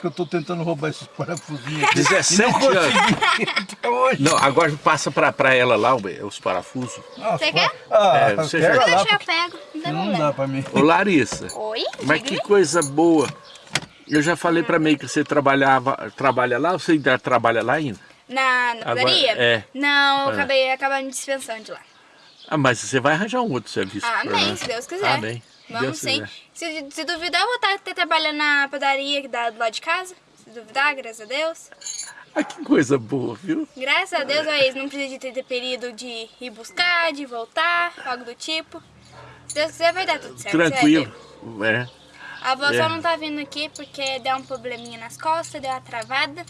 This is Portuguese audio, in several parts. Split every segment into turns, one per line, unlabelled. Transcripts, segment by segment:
que eu tô tentando roubar esses parafusinhos aqui.
17
não
anos.
até hoje.
Não, agora passa pra, pra ela lá os parafusos.
Ah,
Você quer?
Ah,
É, você
pega
já-
lá,
eu pego. Não
não dá pra mim.
Ô Larissa,
Oi?
mas
Diga
que
aí.
coisa boa. Eu já falei pra mim que você trabalhava, trabalha lá, você ainda trabalha lá ainda?
Na, na
Agora-
padaria?
é.
Não, eu
É.
acabei acabando me dispensando de lá.
Ah, mas você vai arranjar um outro serviço.
Ah,
pra
amém,
nós.
se Deus quiser.
Amém.
Vamos sim. Se, se duvidar, eu vou estar até trabalhando na padaria que dá do lado de casa. Se duvidar, graças a Deus.
Ah, que coisa boa, viu?
Graças a Deus, aí, não precisa de ter, ter período de ir buscar, de voltar, algo do tipo. Se Deus quiser, vai dar tudo certo.
Tranquilo. É.
A avó
É.
só não tá vindo aqui porque deu um probleminha nas costas, deu uma travada.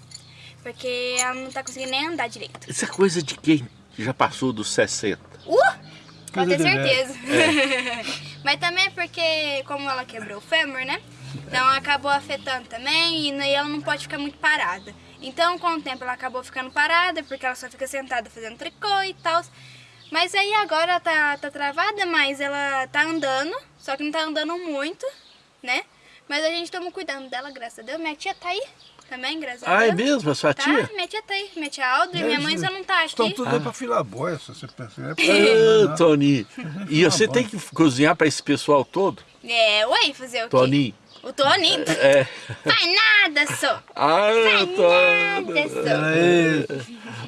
Porque ela não tá conseguindo nem andar direito.
Isso é coisa de quem já passou dos 60.
Uh! Pode ter certeza.
É.
Mas também é porque, como ela quebrou o fêmur, né? Então acabou afetando também e e ela não pode ficar muito parada. Então, com o tempo, ela acabou ficando parada porque ela só fica sentada fazendo tricô e tal. Mas aí agora ela tá, tá travada, mas ela tá andando, só que não tá andando muito, né? Mas a gente toma cuidando dela, graças a Deus. Minha tia tá aí também, graças a
Ah, é
Deus.
mesmo? A sua
Tá,
tia?
minha tia tá aí. Minha tia Alda e minha mãe só não tá
Estão
aqui.
tudo aí pra filar boia, se você pensa. É pra-
Ah? Toninho. E você tem que cozinhar pra esse pessoal todo?
É, ué, fazer o quê?
Toninho.
O Toninho?
É.
Faz nada, só.
Ah,
nada,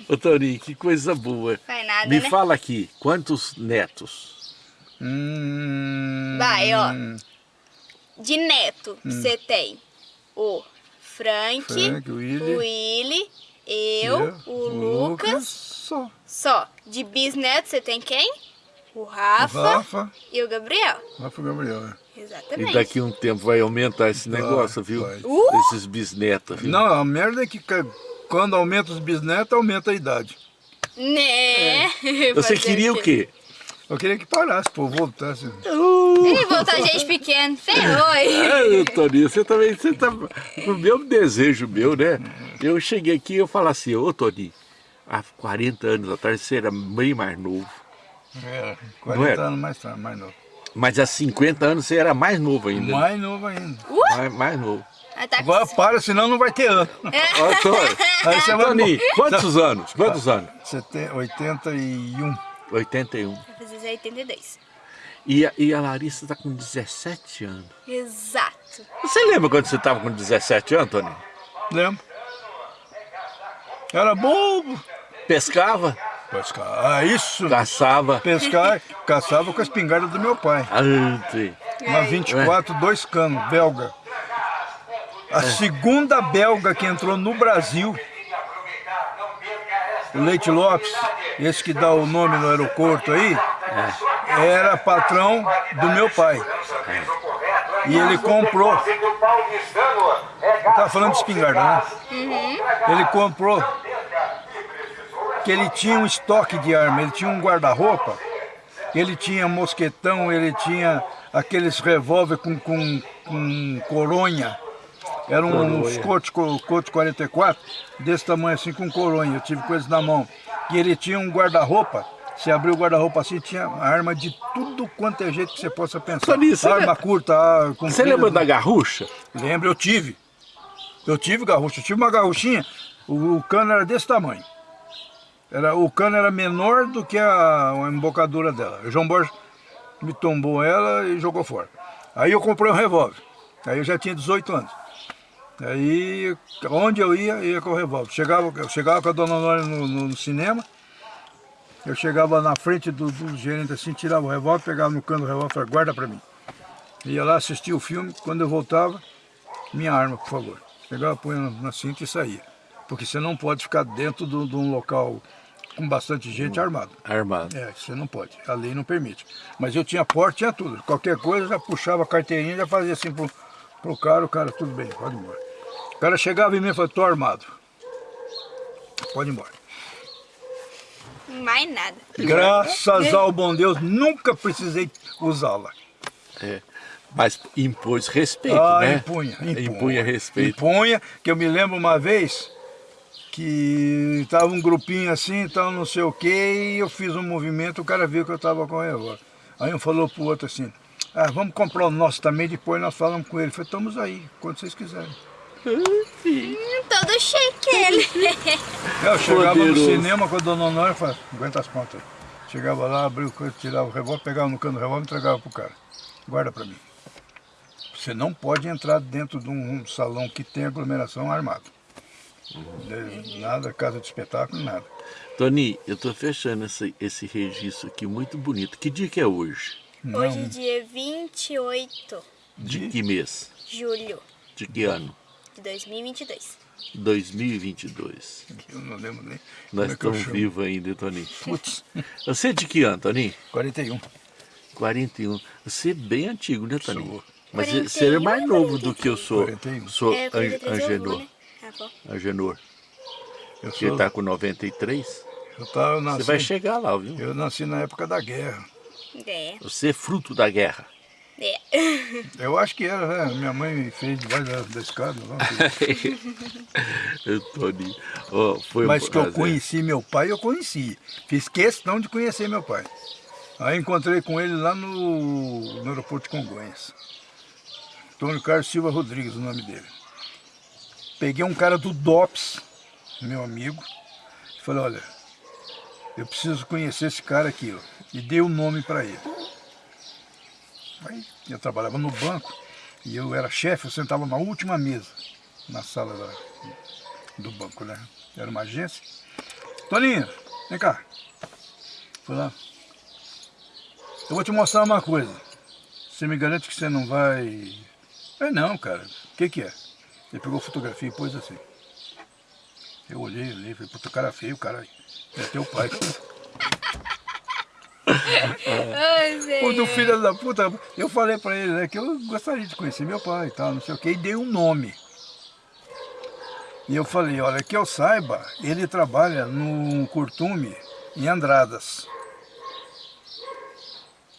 só.
Ô, Toninho, que coisa boa.
Faz nada,
Me
né?
fala aqui, quantos netos?
Hum,
Vai, ó. De neto, você tem o Frank,
Frank, o Willy.
o Willy, eu, o Lucas.
Só.
Só. De bisneto, você tem quem? O Rafa,
Rafa.
e o Gabriel.
Rafa Gabriel. é.
Exatamente.
E daqui a um tempo vai aumentar esse negócio, viu?
vai.
Uh!
Esses bisnetos, viu?
Não, a merda é que quando aumenta os bisnetos, aumenta a idade.
Né?
Você
Fazer
queria o quê?
Eu queria que parasse, pô, voltasse.
Ih, voltar gente pequena. Ferrou.
Ah, Toninho, você também, você tá... O meu desejo meu, né? Eu cheguei aqui e eu falo assim, ô Toninho, há 40 anos atrás você era bem mais novo.
É,
Não
40
era?
anos mais tarde, mais novo.
Mas há 50 anos você era mais novo ainda.
Mais novo ainda.
Mais, mais novo.
Tá
Agora para, senão não vai ter ano.
Ó, Tony,
Aí você vai...
Toninho, quantos anos? Quantos anos?
Você tem 81.
81.
Vai fazer 82.
E a, e a Larissa tá com 17 anos.
Exato.
Você lembra quando você tava com 17 anos, Toninho?
Lembra? Era bobo.
Pescava,
Pescar. Ah, isso.
caçava.
Pescar, caçava com a espingarda do meu pai.
Ah, sim.
Uma 24, dois canos, belga. A segunda belga que entrou no Brasil, o Leite Lopes, esse que dá o nome no aeroporto aí, era patrão do meu pai. E ele comprou. Tava falando de espingarda, né? Ele comprou que ele tinha um estoque de arma, ele tinha um guarda-roupa, ele tinha mosquetão, ele tinha aqueles revólver com, com, com coronha. Eram uns cotos, co- cotos 44, desse tamanho assim, com coronha. Eu tive coisas na mão. E ele tinha um guarda-roupa. Se abriu o guarda-roupa assim, tinha arma de tudo quanto é jeito que você possa pensar.
Você
arma curta, comprida.
Você lembra da garrucha?
Lembro, eu tive. Eu tive garrucha. Eu tive uma garruchinha, o, o cano era desse tamanho. Era, o cano era menor do que a, a embocadura dela. O João Borges me tombou ela e jogou fora. Aí eu comprei um revólver. Aí eu já tinha 18 anos. Aí, onde eu ia, eu ia com o revólver. Chegava, eu chegava com a dona Nora no, no- no cinema, eu chegava na frente do, do gerente assim, tirava o revólver, pegava no cano do revólver e falava, guarda pra mim. Ia lá assistir o filme, quando eu voltava, minha arma, por favor. Pegava, punha na, cinta e saía. Porque você não pode ficar dentro de um- de um local com bastante gente armado.
Armado.
É, você não pode. A lei não permite. Mas eu tinha porte, tinha tudo. Qualquer coisa, já puxava a carteirinha, já fazia assim pro, pro cara, o cara, tudo bem, pode ir embora. O cara chegava em mim e falava, tô armado. Pode ir embora.
Mais nada.
Graças ao bom Deus, nunca precisei usá-la.
É. Mas impôs respeito,
Ah,
né?
impunha, impunha.
Impunha respeito.
Impunha, que eu me lembro uma vez que tava um grupinho assim, tal, não sei o que, e eu fiz um movimento, o cara viu que eu tava com o revólver. Aí um falou pro outro assim, ah, vamos comprar o nosso também, depois nós falamos com ele. Eu falei, estamos aí, quando vocês quiserem.
Hum, todo chique ele.
Eu chegava no
Poderoso.
cinema com a dona Honória e falava, aguenta as pontas. Chegava lá, abria o coisa, tirava o revólver, pegava no cano do revólver e entregava pro cara. Guarda pra mim. Você não pode entrar dentro de um, um salão que tem aglomeração armado. Nada, casa de espetáculo, nada.
Tony, eu tô fechando esse, esse registro aqui muito bonito. Que dia que é hoje?
Hoje é dia 28
De que mês?
de julho
De que ano?
De 2022.
2022.
Eu não lembro nem.
Nós
é
estamos
chamo.
vivos ainda, Tony.
Putz,
Você é de que ano, Tony?
41.
41. Você é bem antigo, né, Tony?
Sou.
Mas
41,
você é mais novo do que eu sou.
41.
Sou
É,
An-
43 eu vou,
Angenor.
né? Ah.
Angenor.
Eu,
Você
sou,
tá com 93?
eu, tava, eu,
Você
nasci,
vai chegar lá, viu?
eu nasci na época da guerra.
É.
Você é fruto da guerra.
É.
Eu acho que era, né? Minha mãe me fez debaixo da, da escada. lá.
Tony. ó, foi um
Mas que eu conheci meu pai, eu conheci. Fiz questão de conhecer meu pai. Aí encontrei com ele lá no, no aeroporto de Congonhas. Antônio Carlos Silva Rodrigues, o nome dele. Peguei um cara do DOPS, meu amigo, e falei, olha, eu preciso conhecer esse cara aqui, ó. E dei o nome para ele. Aí eu trabalhava no banco e eu era chefe, eu sentava na última mesa, na sala da, do banco, né? Era uma agência. Toninho, vem cá. Fui lá. Eu vou te mostrar uma coisa. Você me garante que você não vai. É não, cara. O que, que é? Ele pegou fotografia e pôs assim. Eu olhei, olhei, falei, puta cara feio, cara. É teu pai.
Ai.
Pô, do filho da puta, eu falei pra ele, né, que eu gostaria de conhecer meu pai e tal, não sei o que, e dei um nome. E eu falei, olha, que eu saiba, ele trabalha no Curtume, em Andradas.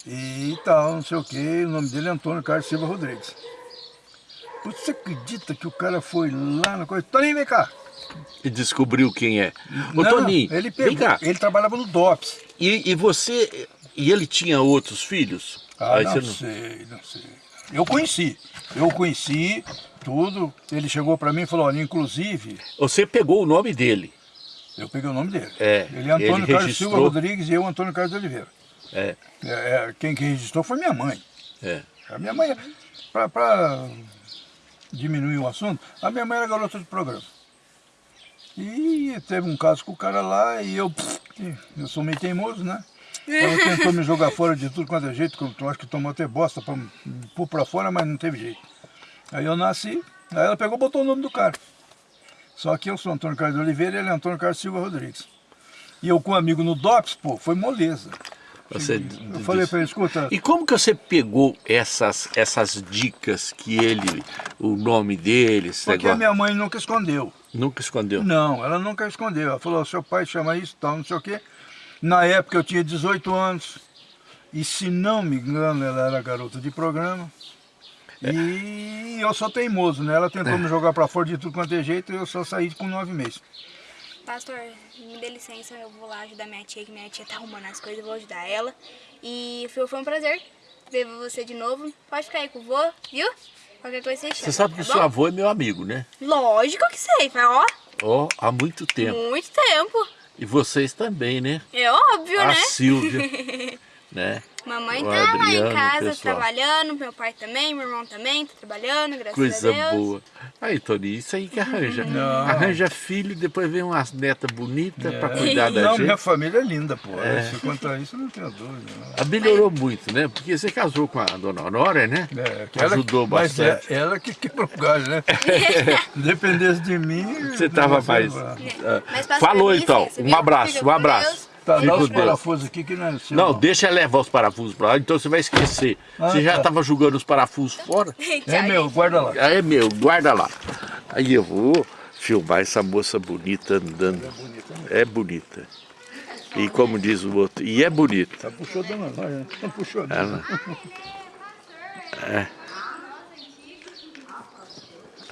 E tal, não sei o que, o nome dele é Antônio Carlos Silva Rodrigues. Você acredita que o cara foi lá na coisa? Toninho, vem cá.
E descobriu quem é. Ô,
Não,
Toninho,
ele
vem
pegou,
cá.
ele trabalhava no DOPS.
E, e você. E ele tinha outros filhos?
Ah,
Aí
não,
você
sei, não sei. Eu conheci, eu conheci tudo. Ele chegou para mim e falou, olha, inclusive,
Você pegou o nome dele.
eu peguei o nome dele.
É,
ele é Antônio
ele
Carlos
registrou.
Silva Rodrigues e eu, Antônio Carlos de Oliveira.
É,
É, é, quem que registrou foi minha mãe.
é.
A minha mãe, para diminuir o assunto, a minha mãe era garota de programa. E teve um caso com o cara lá e eu, eu sou meio teimoso, né? Ela tentou me jogar fora de tudo quanto é jeito, que eu acho que tomou até bosta para me pôr pra fora, mas não teve jeito. Aí eu nasci, aí ela pegou e botou o nome do cara. Só que eu sou Antônio Carlos de Oliveira e ele é Antônio Carlos Silva Rodrigues. E eu com um amigo no DOPS, pô, foi moleza.
Você
Eu falei pra ele, escuta,
E como que você pegou essas, essas dicas que ele, o nome dele,
porque a
negócio,
minha mãe nunca escondeu.
nunca escondeu?
Não, ela nunca escondeu. Ela falou, seu pai chama isso, tal, não sei o quê. Na época eu tinha 18 anos. E se não me engano, ela era garota de programa. E eu sou teimoso, né? Ela tentou me jogar pra fora de tudo quanto é jeito e eu só saí com nove meses.
Pastor, me dê licença, eu vou lá ajudar minha tia, que minha tia tá arrumando as coisas, eu vou ajudar ela. E foi, foi um prazer ver você de novo. Pode ficar aí com o vô, viu? Qualquer coisa você chama.
Você sabe que o
tá
seu
bom?
avô é meu amigo, né?
Lógico que sei, ó,
Ó, há muito tempo.
muito tempo.
E vocês também, né?
É óbvio,
A
né?
Silvia, né?
Mamãe
o
tá lá
Adriano,
em casa
pessoal.
trabalhando, meu pai também, meu irmão também tá trabalhando, graças
Coisa
a Deus.
boa. Aí, Tony, isso aí que arranja.
Não.
Arranja filho, depois vem umas netas bonitas pra cuidar da
não,
gente.
minha família é linda, pô. Se quanto a isso, eu não tenho dúvida. não.
Ah, Melhorou muito, né? Porque você casou com a dona Honória, né?
É, que ela-
Ajudou
mas é,
bastante.
ela que quebrou o galho, né? Dependesse de mim...
Você tava
não
mais.
lá.
ah,
Mas
Falou então. Um abraço, um abraço.
Tá, dá os
Deus.
parafusos aqui que não é seu.
Não, deixa eu levar os parafusos pra lá, então você vai esquecer.
Ah,
você já
tá.
tava jogando os parafusos fora?
É meu, guarda lá.
Aí é meu, guarda lá. Aí eu vou filmar essa moça bonita andando. É bonita. E como diz o outro, e é bonita.
Tá puxou dona Nória, né? Tá puxou
Ela. É.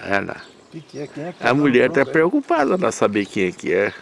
Ela.
O que, que é? Quem é que
A mulher tá preocupada pra saber quem é que é.